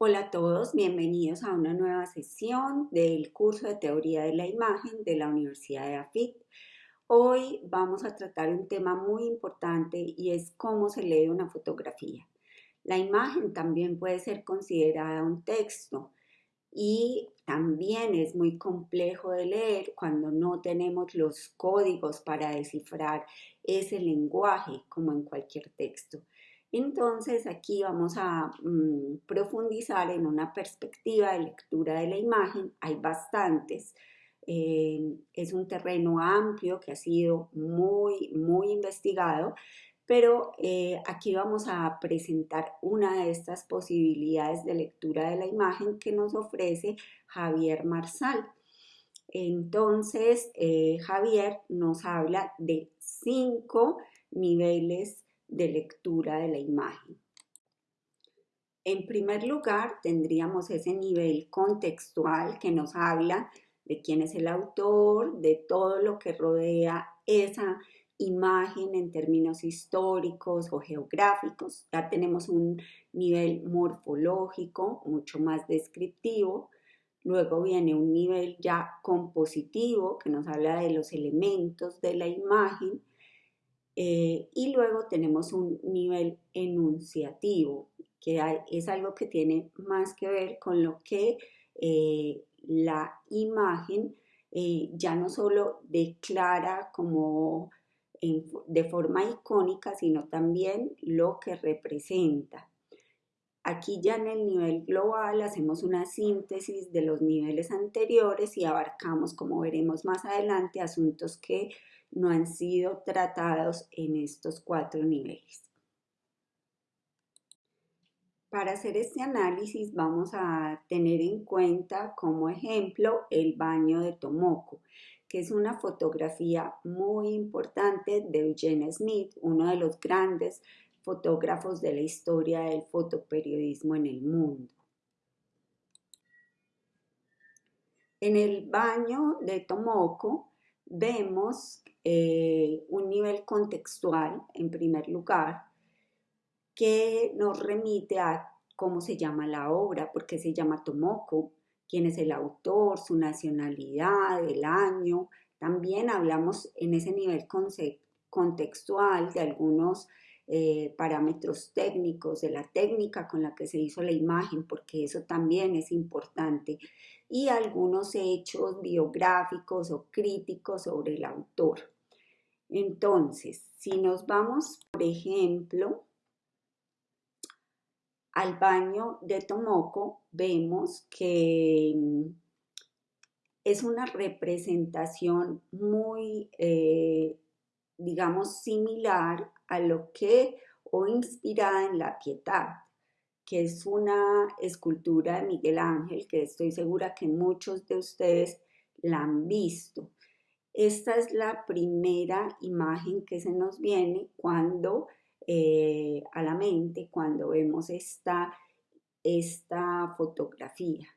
Hola a todos, bienvenidos a una nueva sesión del curso de Teoría de la Imagen de la Universidad de AFIT. Hoy vamos a tratar un tema muy importante y es cómo se lee una fotografía. La imagen también puede ser considerada un texto y también es muy complejo de leer cuando no tenemos los códigos para descifrar ese lenguaje como en cualquier texto. Entonces aquí vamos a mm, profundizar en una perspectiva de lectura de la imagen. Hay bastantes. Eh, es un terreno amplio que ha sido muy, muy investigado, pero eh, aquí vamos a presentar una de estas posibilidades de lectura de la imagen que nos ofrece Javier Marsal. Entonces, eh, Javier nos habla de cinco niveles de lectura de la imagen. En primer lugar, tendríamos ese nivel contextual que nos habla de quién es el autor, de todo lo que rodea esa imagen en términos históricos o geográficos. Ya tenemos un nivel morfológico mucho más descriptivo. Luego viene un nivel ya compositivo que nos habla de los elementos de la imagen eh, y luego tenemos un nivel enunciativo, que es algo que tiene más que ver con lo que eh, la imagen eh, ya no solo declara como de forma icónica, sino también lo que representa. Aquí ya en el nivel global hacemos una síntesis de los niveles anteriores y abarcamos, como veremos más adelante, asuntos que no han sido tratados en estos cuatro niveles. Para hacer este análisis vamos a tener en cuenta como ejemplo el baño de Tomoko, que es una fotografía muy importante de Eugene Smith, uno de los grandes fotógrafos de la historia del fotoperiodismo en el mundo. En el baño de Tomoko vemos eh, un nivel contextual, en primer lugar, que nos remite a cómo se llama la obra, porque se llama Tomoko, quién es el autor, su nacionalidad, el año. También hablamos en ese nivel contextual de algunos eh, parámetros técnicos, de la técnica con la que se hizo la imagen, porque eso también es importante, y algunos hechos biográficos o críticos sobre el autor. Entonces, si nos vamos, por ejemplo, al baño de Tomoko, vemos que mm, es una representación muy, eh, digamos, similar a lo que, o inspirada en la piedad, que es una escultura de Miguel Ángel, que estoy segura que muchos de ustedes la han visto. Esta es la primera imagen que se nos viene cuando eh, a la mente, cuando vemos esta, esta fotografía.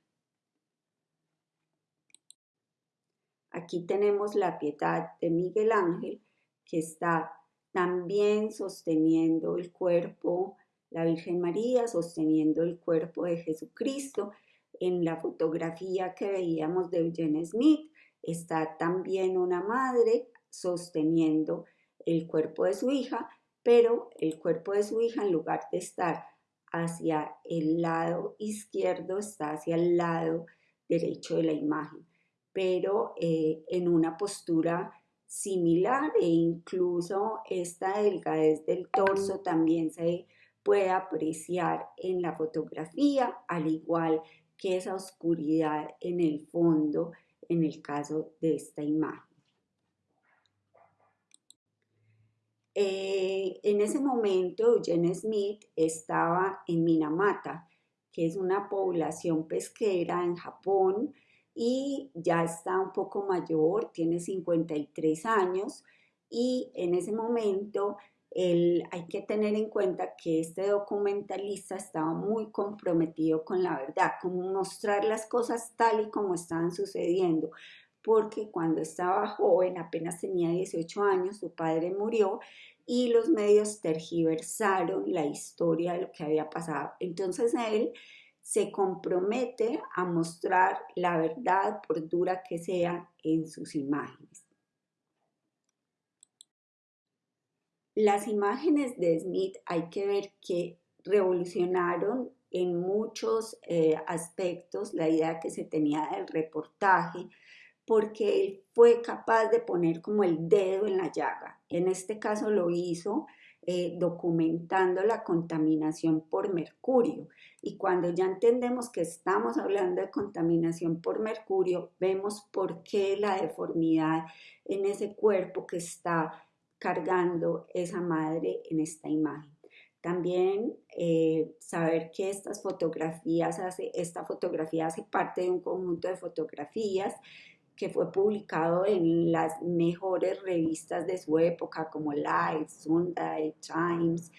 Aquí tenemos la piedad de Miguel Ángel que está también sosteniendo el cuerpo, la Virgen María sosteniendo el cuerpo de Jesucristo. En la fotografía que veíamos de Eugene Smith está también una madre sosteniendo el cuerpo de su hija, pero el cuerpo de su hija en lugar de estar hacia el lado izquierdo está hacia el lado derecho de la imagen, pero eh, en una postura similar e incluso esta delgadez del torso también se puede apreciar en la fotografía, al igual que esa oscuridad en el fondo en el caso de esta imagen. Eh, en ese momento, Eugene Smith estaba en Minamata, que es una población pesquera en Japón, y ya está un poco mayor, tiene 53 años y en ese momento hay que tener en cuenta que este documentalista estaba muy comprometido con la verdad, con mostrar las cosas tal y como estaban sucediendo, porque cuando estaba joven, apenas tenía 18 años, su padre murió y los medios tergiversaron la historia de lo que había pasado. Entonces él se compromete a mostrar la verdad, por dura que sea, en sus imágenes. Las imágenes de Smith hay que ver que revolucionaron en muchos eh, aspectos la idea que se tenía del reportaje, porque él fue capaz de poner como el dedo en la llaga. En este caso lo hizo eh, documentando la contaminación por mercurio. Y cuando ya entendemos que estamos hablando de contaminación por mercurio, vemos por qué la deformidad en ese cuerpo que está cargando esa madre en esta imagen. También eh, saber que estas fotografías hace, esta fotografía hace parte de un conjunto de fotografías que fue publicado en las mejores revistas de su época como Life, Sunday, Times.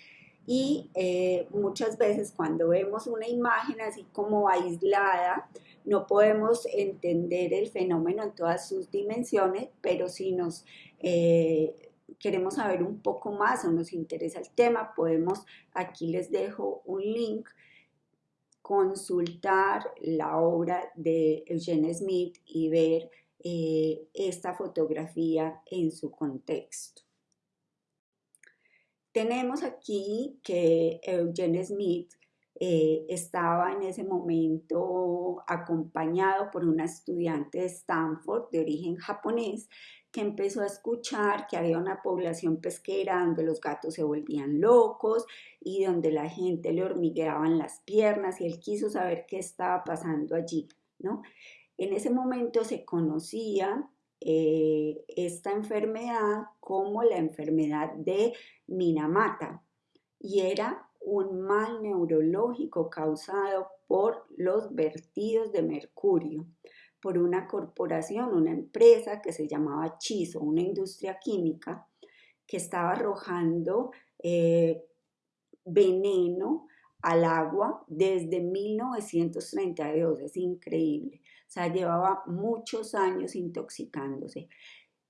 Y eh, muchas veces cuando vemos una imagen así como aislada, no podemos entender el fenómeno en todas sus dimensiones, pero si nos eh, queremos saber un poco más o nos interesa el tema, podemos, aquí les dejo un link, consultar la obra de Eugene Smith y ver eh, esta fotografía en su contexto. Tenemos aquí que Eugene Smith eh, estaba en ese momento acompañado por una estudiante de Stanford de origen japonés que empezó a escuchar que había una población pesquera donde los gatos se volvían locos y donde la gente le hormigueaban las piernas y él quiso saber qué estaba pasando allí, ¿no? En ese momento se conocía eh, esta enfermedad como la enfermedad de Minamata y era un mal neurológico causado por los vertidos de mercurio por una corporación, una empresa que se llamaba Chiso, una industria química que estaba arrojando eh, veneno al agua desde 1932, es increíble. O sea, llevaba muchos años intoxicándose.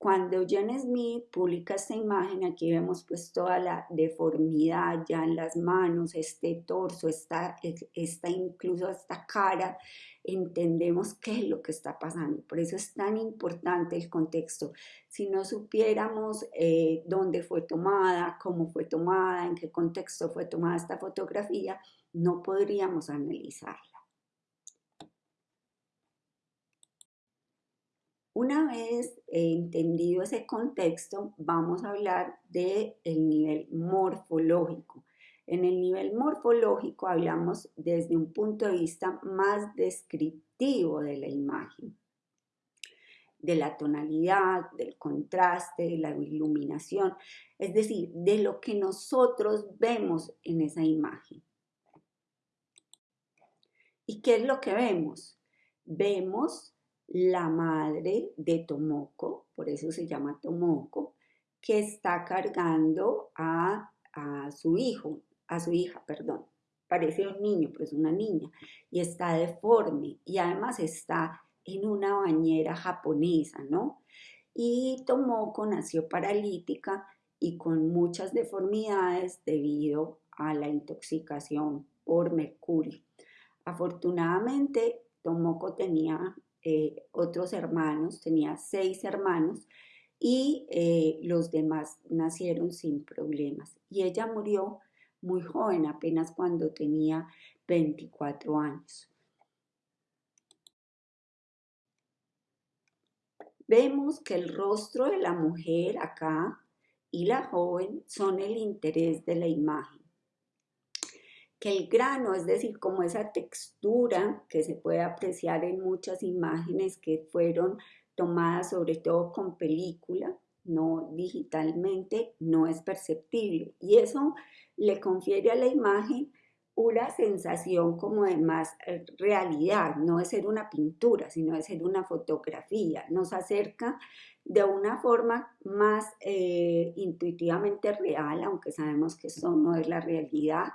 Cuando Eugene Smith publica esta imagen, aquí vemos pues toda la deformidad ya en las manos, este torso, esta, esta incluso esta cara, entendemos qué es lo que está pasando. Por eso es tan importante el contexto. Si no supiéramos eh, dónde fue tomada, cómo fue tomada, en qué contexto fue tomada esta fotografía, no podríamos analizarla. Una vez entendido ese contexto, vamos a hablar del el nivel morfológico. En el nivel morfológico hablamos desde un punto de vista más descriptivo de la imagen, de la tonalidad, del contraste, de la iluminación, es decir, de lo que nosotros vemos en esa imagen. ¿Y qué es lo que vemos? Vemos la madre de Tomoko, por eso se llama Tomoko, que está cargando a, su hijo, a su hija, perdón. Parece un niño, pero es una niña. Y está deforme y además está en una bañera japonesa, ¿no? Y Tomoko nació paralítica y con muchas deformidades debido a la intoxicación por mercurio. Afortunadamente, Tomoko tenía eh, otros hermanos, tenía seis hermanos y eh, los demás nacieron sin problemas. Y ella murió muy joven, apenas cuando tenía 24 años. Vemos que el rostro de la mujer acá y la joven son el interés de la imagen que el grano, es decir, como esa textura que se puede apreciar en muchas imágenes que fueron tomadas sobre todo con película, no digitalmente, no es perceptible. Y eso le confiere a la imagen una sensación como de más eh, realidad, no de ser una pintura, sino de ser una fotografía. Nos acerca de una forma más eh, intuitivamente real, aunque sabemos que eso no es la realidad,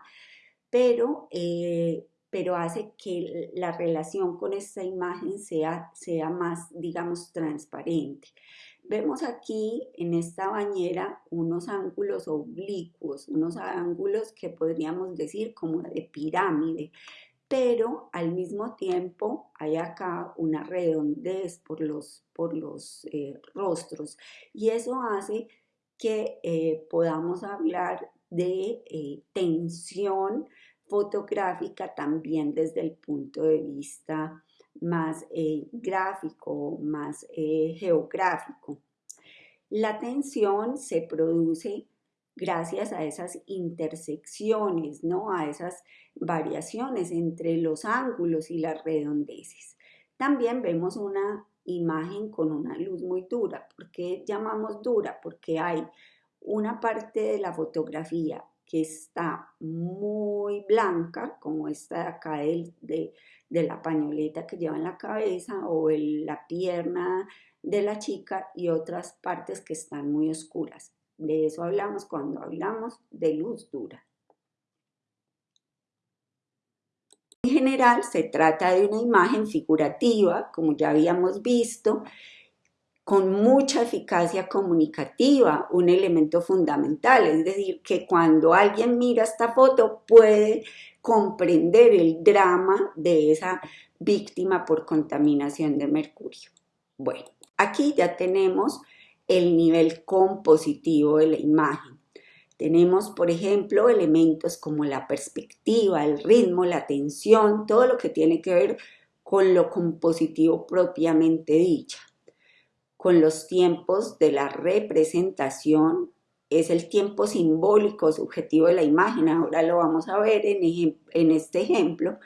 pero, eh, pero hace que la relación con esta imagen sea, sea más, digamos, transparente. Vemos aquí en esta bañera unos ángulos oblicuos, unos ángulos que podríamos decir como de pirámide, pero al mismo tiempo hay acá una redondez por los, por los eh, rostros y eso hace que eh, podamos hablar de eh, tensión fotográfica también desde el punto de vista más gráfico, más geográfico. La tensión se produce gracias a esas intersecciones, ¿no? a esas variaciones entre los ángulos y las redondeces. También vemos una imagen con una luz muy dura. ¿Por qué llamamos dura? Porque hay una parte de la fotografía que está muy blanca, como esta de acá de, la pañoleta que lleva en la cabeza o la pierna de la chica y otras partes que están muy oscuras. De eso hablamos cuando hablamos de luz dura. En general se trata de una imagen figurativa, como ya habíamos visto, con mucha eficacia comunicativa, un elemento fundamental, es decir, que cuando alguien mira esta foto puede comprender el drama de esa víctima por contaminación de mercurio. Bueno, aquí ya tenemos el nivel compositivo de la imagen. Tenemos, por ejemplo, elementos como la perspectiva, el ritmo, la tensión, todo lo que tiene que ver con lo compositivo propiamente dicha. Con los tiempos de la representación, es el tiempo simbólico subjetivo de la imagen, ahora lo vamos a ver en, este ejemplo,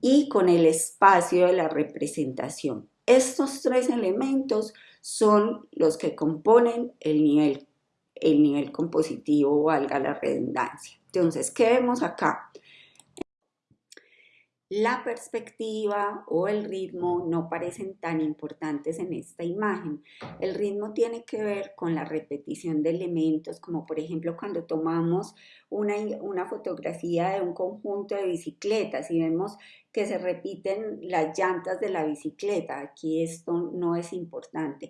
y con el espacio de la representación. Estos tres elementos son los que componen el nivel, el nivel compositivo, valga la redundancia. Entonces, ¿qué vemos acá? La perspectiva o el ritmo no parecen tan importantes en esta imagen. El ritmo tiene que ver con la repetición de elementos, como por ejemplo cuando tomamos una, una fotografía de un conjunto de bicicletas y vemos que se repiten las llantas de la bicicleta. Aquí esto no es importante.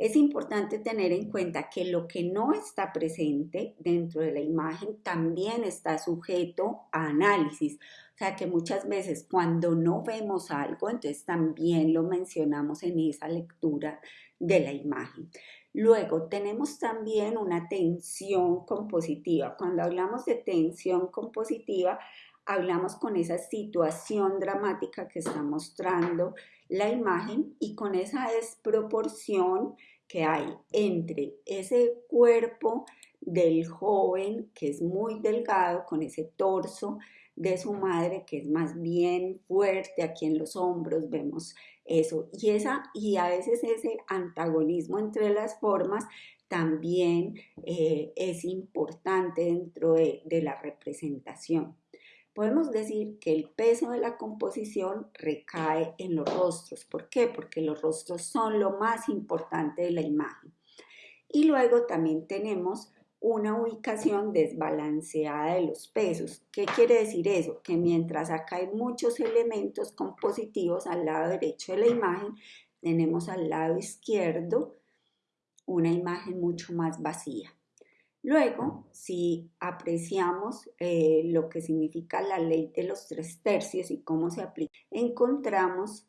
Es importante tener en cuenta que lo que no está presente dentro de la imagen también está sujeto a análisis. O sea que muchas veces cuando no vemos algo, entonces también lo mencionamos en esa lectura de la imagen. Luego tenemos también una tensión compositiva. Cuando hablamos de tensión compositiva, hablamos con esa situación dramática que está mostrando la imagen y con esa desproporción que hay entre ese cuerpo del joven que es muy delgado, con ese torso de su madre que es más bien fuerte, aquí en los hombros vemos eso, y, esa, y a veces ese antagonismo entre las formas también eh, es importante dentro de la representación. Podemos decir que el peso de la composición recae en los rostros. ¿Por qué? Porque los rostros son lo más importante de la imagen. Y luego también tenemos una ubicación desbalanceada de los pesos. ¿Qué quiere decir eso? Que mientras acá hay muchos elementos compositivos al lado derecho de la imagen, tenemos al lado izquierdo una imagen mucho más vacía. Luego, si apreciamos eh, lo que significa la ley de los tres tercios y cómo se aplica, encontramos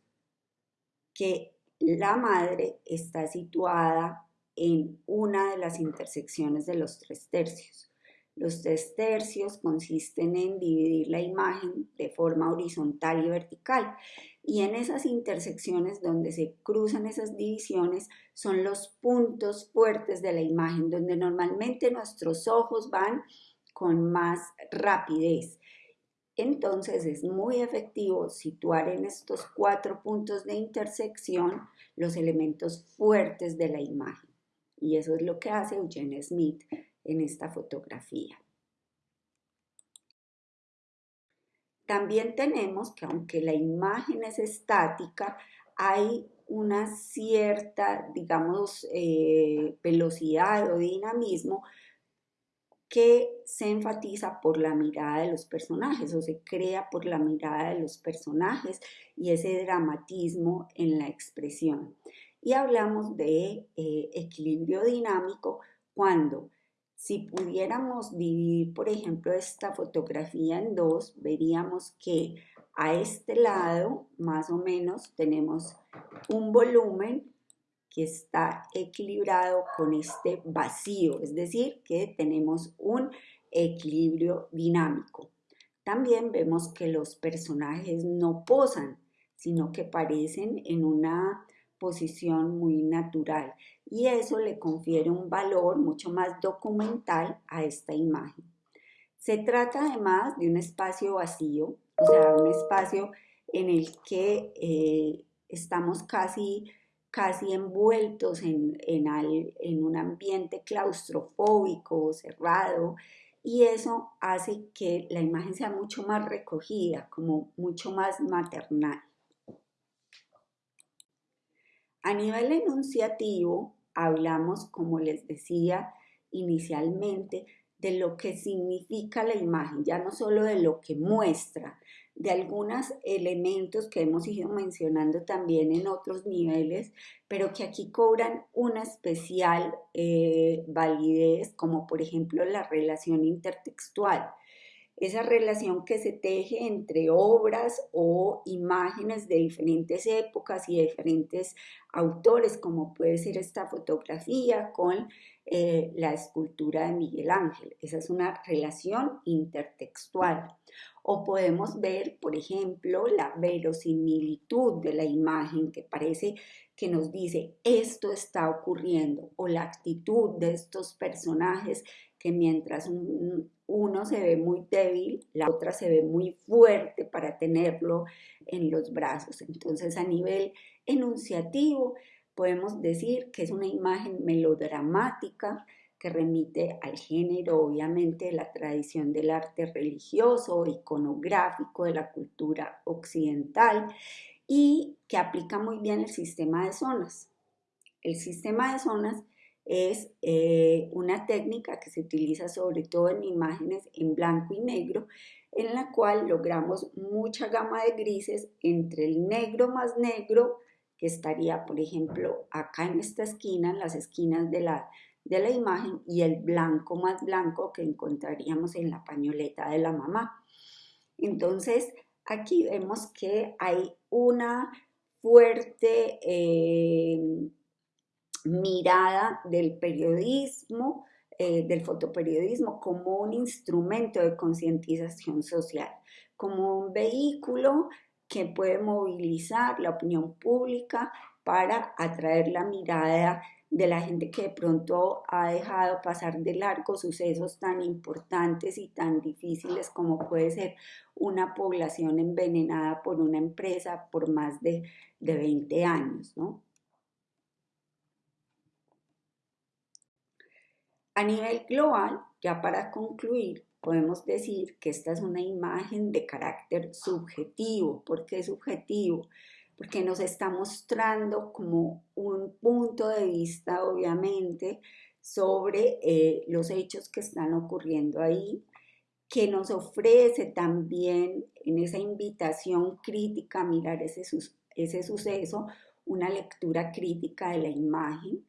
que la madre está situada en una de las intersecciones de los tres tercios. Los tres tercios consisten en dividir la imagen de forma horizontal y vertical y en esas intersecciones donde se cruzan esas divisiones son los puntos fuertes de la imagen, donde normalmente nuestros ojos van con más rapidez. Entonces es muy efectivo situar en estos cuatro puntos de intersección los elementos fuertes de la imagen. Y eso es lo que hace Eugene Smith en esta fotografía. También tenemos que aunque la imagen es estática, hay una cierta, digamos, eh, velocidad o dinamismo que se enfatiza por la mirada de los personajes o se crea por la mirada de los personajes y ese dramatismo en la expresión. Y hablamos de eh, equilibrio dinámico cuando si pudiéramos dividir, por ejemplo, esta fotografía en dos, veríamos que a este lado, más o menos, tenemos un volumen que está equilibrado con este vacío, es decir, que tenemos un equilibrio dinámico. También vemos que los personajes no posan, sino que parecen en una posición muy natural y eso le confiere un valor mucho más documental a esta imagen. Se trata además de un espacio vacío, o sea, un espacio en el que eh, estamos casi, casi envueltos en, en un ambiente claustrofóbico, cerrado, y eso hace que la imagen sea mucho más recogida, como mucho más maternal. A nivel enunciativo, hablamos, como les decía inicialmente, de lo que significa la imagen, ya no solo de lo que muestra, de algunos elementos que hemos ido mencionando también en otros niveles, pero que aquí cobran una especial eh, validez, como por ejemplo la relación intertextual. Esa relación que se teje entre obras o imágenes de diferentes épocas y diferentes autores, como puede ser esta fotografía con eh, la escultura de Miguel Ángel. Esa es una relación intertextual. O podemos ver, por ejemplo, la verosimilitud de la imagen que parece que nos dice esto está ocurriendo o la actitud de estos personajes que mientras uno se ve muy débil, la otra se ve muy fuerte para tenerlo en los brazos. Entonces a nivel enunciativo podemos decir que es una imagen melodramática que remite al género, obviamente, de la tradición del arte religioso, iconográfico de la cultura occidental y que aplica muy bien el sistema de zonas. El sistema de zonas es eh, una técnica que se utiliza sobre todo en imágenes en blanco y negro, en la cual logramos mucha gama de grises entre el negro más negro, que estaría, por ejemplo, acá en esta esquina, en las esquinas de la, de la imagen, y el blanco más blanco que encontraríamos en la pañoleta de la mamá. Entonces, aquí vemos que hay una fuerte eh, mirada del periodismo, eh, del fotoperiodismo, como un instrumento de concientización social, como un vehículo que puede movilizar la opinión pública para atraer la mirada de la gente que de pronto ha dejado pasar de largo sucesos tan importantes y tan difíciles como puede ser una población envenenada por una empresa por más de, de 20 años, ¿no? A nivel global, ya para concluir, podemos decir que esta es una imagen de carácter subjetivo. ¿Por qué subjetivo? Porque nos está mostrando como un punto de vista, obviamente, sobre eh, los hechos que están ocurriendo ahí, que nos ofrece también en esa invitación crítica a mirar ese, ese suceso una lectura crítica de la imagen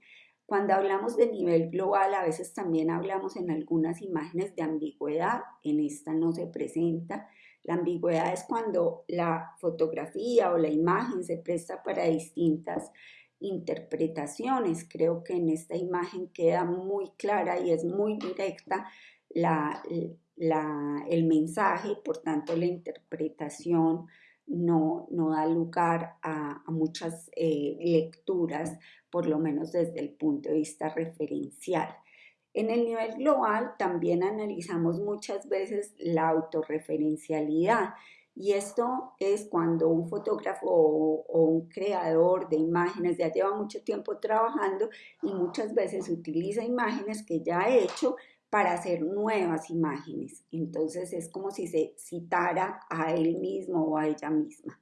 cuando hablamos de nivel global, a veces también hablamos en algunas imágenes de ambigüedad, en esta no se presenta. La ambigüedad es cuando la fotografía o la imagen se presta para distintas interpretaciones. Creo que en esta imagen queda muy clara y es muy directa el mensaje, por tanto la interpretación no, da lugar a, muchas eh, lecturas por lo menos desde el punto de vista referencial. En el nivel global también analizamos muchas veces la autorreferencialidad y esto es cuando un fotógrafo o, un creador de imágenes ya lleva mucho tiempo trabajando y muchas veces utiliza imágenes que ya ha hecho para hacer nuevas imágenes. Entonces es como si se citara a él mismo o a ella misma.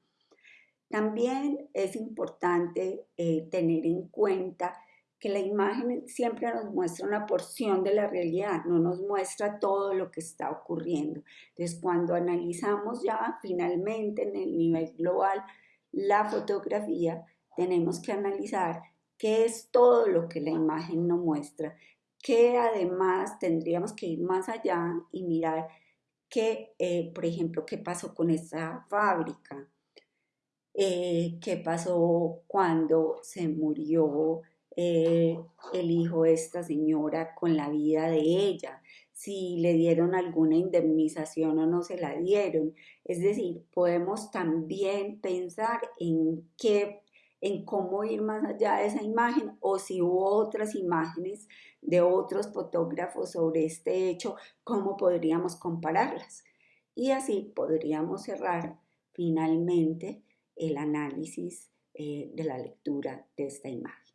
También es importante eh, tener en cuenta que la imagen siempre nos muestra una porción de la realidad, no nos muestra todo lo que está ocurriendo. Entonces, cuando analizamos ya finalmente en el nivel global la fotografía, tenemos que analizar qué es todo lo que la imagen nos muestra, que además tendríamos que ir más allá y mirar que, eh, por ejemplo, qué pasó con esta fábrica, eh, qué pasó cuando se murió eh, el hijo de esta señora con la vida de ella, si le dieron alguna indemnización o no se la dieron. Es decir, podemos también pensar en qué en cómo ir más allá de esa imagen o si hubo otras imágenes de otros fotógrafos sobre este hecho, cómo podríamos compararlas. Y así podríamos cerrar finalmente el análisis eh, de la lectura de esta imagen.